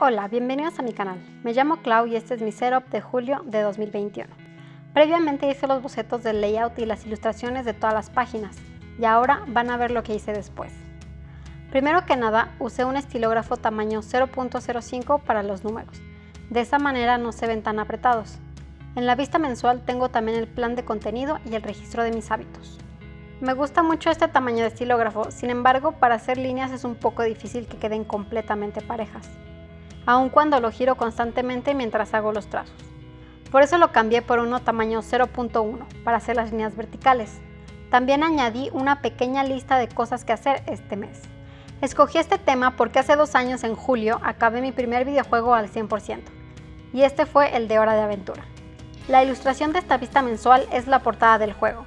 Hola, bienvenidos a mi canal. Me llamo Clau y este es mi setup de julio de 2021. Previamente hice los bocetos del layout y las ilustraciones de todas las páginas, y ahora van a ver lo que hice después. Primero que nada, usé un estilógrafo tamaño 0.05 para los números. De esa manera no se ven tan apretados. En la vista mensual tengo también el plan de contenido y el registro de mis hábitos. Me gusta mucho este tamaño de estilógrafo, sin embargo, para hacer líneas es un poco difícil que queden completamente parejas aun cuando lo giro constantemente mientras hago los trazos. Por eso lo cambié por uno tamaño 0.1 para hacer las líneas verticales. También añadí una pequeña lista de cosas que hacer este mes. Escogí este tema porque hace dos años en julio acabé mi primer videojuego al 100% y este fue el de Hora de Aventura. La ilustración de esta vista mensual es la portada del juego.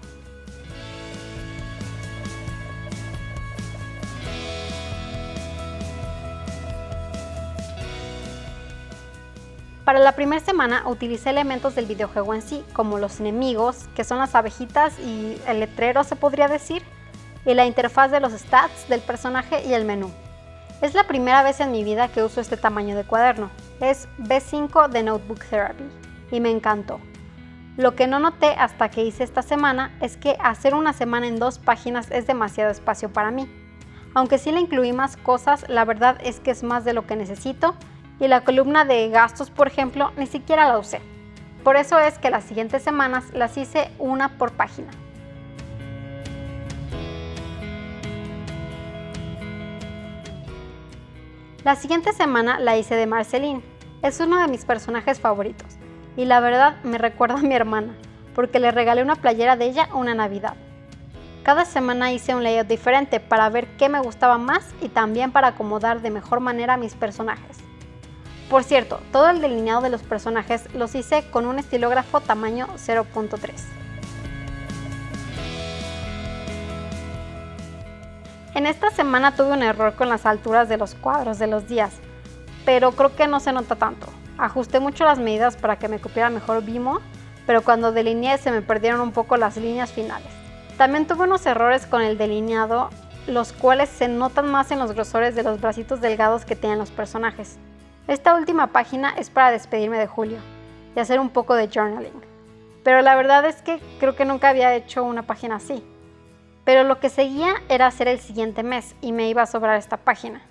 Para la primera semana utilicé elementos del videojuego en sí, como los enemigos, que son las abejitas y el letrero se podría decir, y la interfaz de los stats del personaje y el menú. Es la primera vez en mi vida que uso este tamaño de cuaderno, es B5 de Notebook Therapy, y me encantó. Lo que no noté hasta que hice esta semana es que hacer una semana en dos páginas es demasiado espacio para mí. Aunque sí le incluí más cosas, la verdad es que es más de lo que necesito y la columna de gastos, por ejemplo, ni siquiera la usé. Por eso es que las siguientes semanas las hice una por página. La siguiente semana la hice de Marceline. Es uno de mis personajes favoritos y la verdad me recuerda a mi hermana porque le regalé una playera de ella una Navidad. Cada semana hice un layout diferente para ver qué me gustaba más y también para acomodar de mejor manera a mis personajes. Por cierto, todo el delineado de los personajes los hice con un estilógrafo tamaño 0.3. En esta semana tuve un error con las alturas de los cuadros de los días, pero creo que no se nota tanto. Ajusté mucho las medidas para que me cupiera mejor Vimo, pero cuando delineé se me perdieron un poco las líneas finales. También tuve unos errores con el delineado, los cuales se notan más en los grosores de los bracitos delgados que tienen los personajes. Esta última página es para despedirme de Julio y hacer un poco de journaling. Pero la verdad es que creo que nunca había hecho una página así. Pero lo que seguía era hacer el siguiente mes y me iba a sobrar esta página.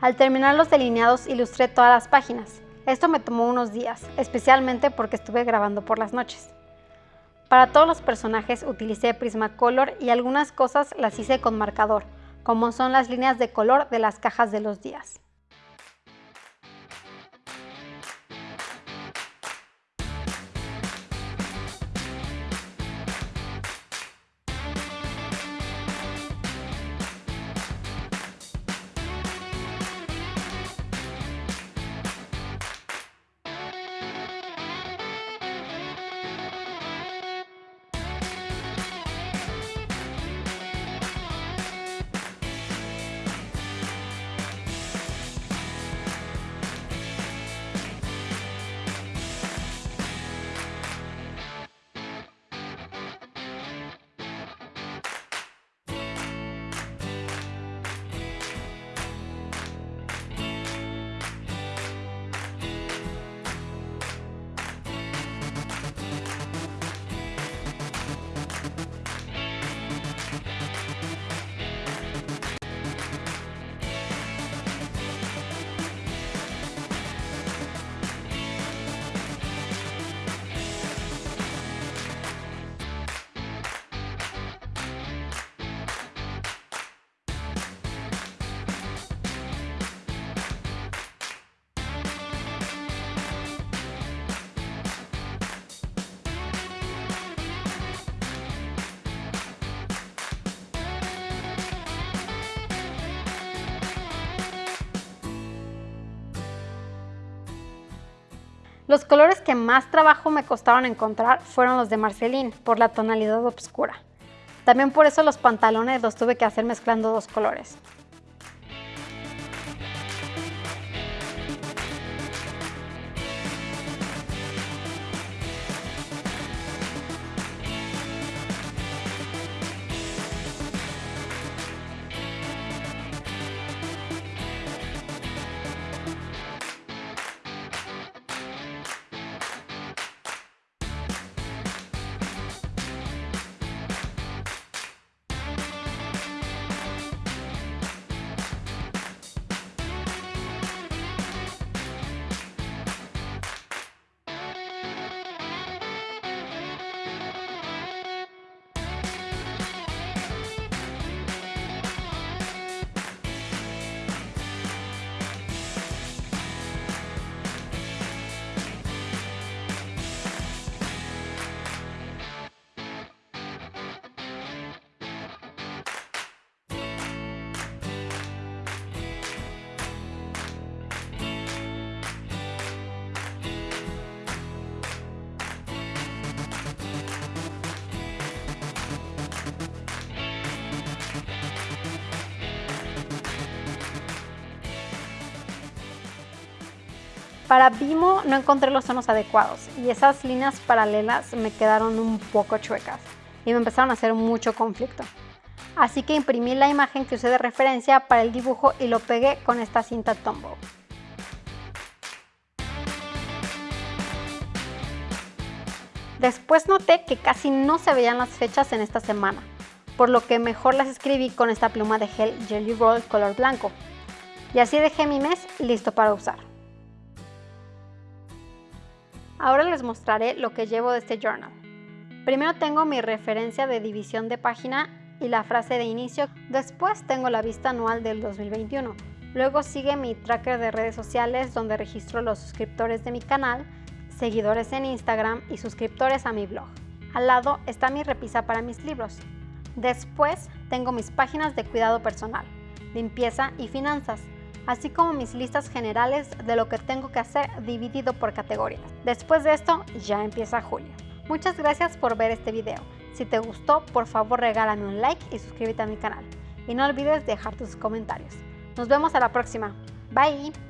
Al terminar los delineados ilustré todas las páginas. Esto me tomó unos días, especialmente porque estuve grabando por las noches. Para todos los personajes utilicé Prismacolor y algunas cosas las hice con marcador, como son las líneas de color de las cajas de los días. Los colores que más trabajo me costaron encontrar fueron los de Marceline, por la tonalidad oscura. También por eso los pantalones los tuve que hacer mezclando dos colores. Para Vimo no encontré los tonos adecuados y esas líneas paralelas me quedaron un poco chuecas y me empezaron a hacer mucho conflicto. Así que imprimí la imagen que usé de referencia para el dibujo y lo pegué con esta cinta Tombow. Después noté que casi no se veían las fechas en esta semana, por lo que mejor las escribí con esta pluma de gel Jelly Roll color blanco. Y así dejé mi mes listo para usar. Ahora les mostraré lo que llevo de este journal. Primero tengo mi referencia de división de página y la frase de inicio. Después tengo la vista anual del 2021. Luego sigue mi tracker de redes sociales donde registro los suscriptores de mi canal seguidores en Instagram y suscriptores a mi blog. Al lado está mi repisa para mis libros. Después tengo mis páginas de cuidado personal, limpieza y finanzas, así como mis listas generales de lo que tengo que hacer dividido por categorías. Después de esto ya empieza julio. Muchas gracias por ver este video. Si te gustó, por favor regálame un like y suscríbete a mi canal. Y no olvides dejar tus comentarios. Nos vemos a la próxima. Bye.